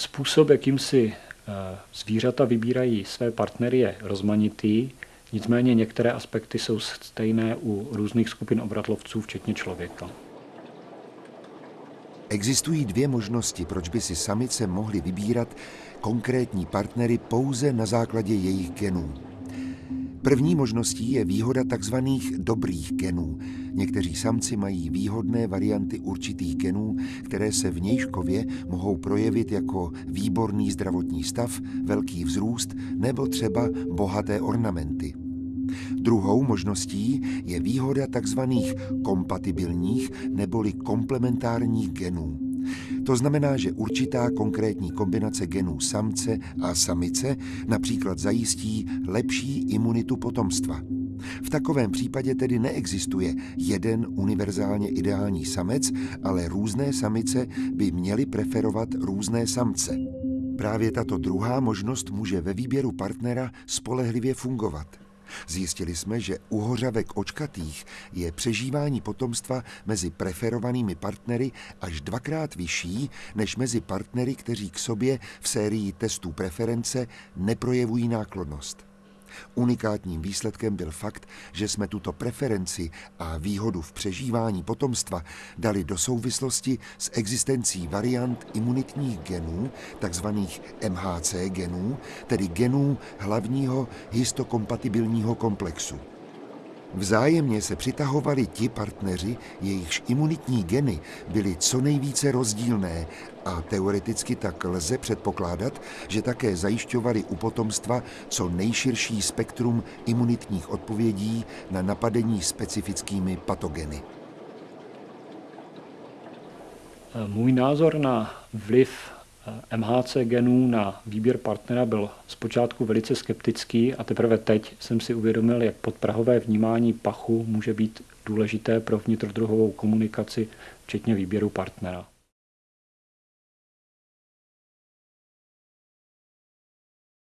Způsob, jakým si eh, zvířata vybírají své partnery, je rozmanitý, nicméně některé aspekty jsou stejné u různých skupin obratlovců, včetně člověka. Existují dvě možnosti, proč by si samice mohly vybírat konkrétní partnery pouze na základě jejich genů. První možností je výhoda tzv. dobrých genů. Někteří samci mají výhodné varianty určitých genů, které se v nějškově mohou projevit jako výborný zdravotní stav, velký vzrůst nebo třeba bohaté ornamenty. Druhou možností je výhoda tzv. kompatibilních neboli komplementárních genů. To znamená, že určitá konkrétní kombinace genů samce a samice například zajistí lepší imunitu potomstva. V takovém případě tedy neexistuje jeden univerzálně ideální samec, ale různé samice by měly preferovat různé samce. Právě tato druhá možnost může ve výběru partnera spolehlivě fungovat. Zjistili jsme, že u hořavek očkatých je přežívání potomstva mezi preferovanými partnery až dvakrát vyšší než mezi partnery, kteří k sobě v sérii testů preference neprojevují náklonnost. Unikátním výsledkem byl fakt, že jsme tuto preferenci a výhodu v přežívání potomstva dali do souvislosti s existencí variant imunitních genů, takzvaných MHC genů, tedy genů hlavního histokompatibilního komplexu. Vzájemně se přitahovali ti partneři, jejichž imunitní geny byly co nejvíce rozdílné a teoreticky tak lze předpokládat, že také zajišťovali u potomstva co nejširší spektrum imunitních odpovědí na napadení specifickými patogeny. Můj názor na vliv MHC genů na výběr partnera byl zpočátku velice skeptický a teprve teď jsem si uvědomil, jak podprahové vnímání pachu může být důležité pro vnitrodruhovou komunikaci, včetně výběru partnera.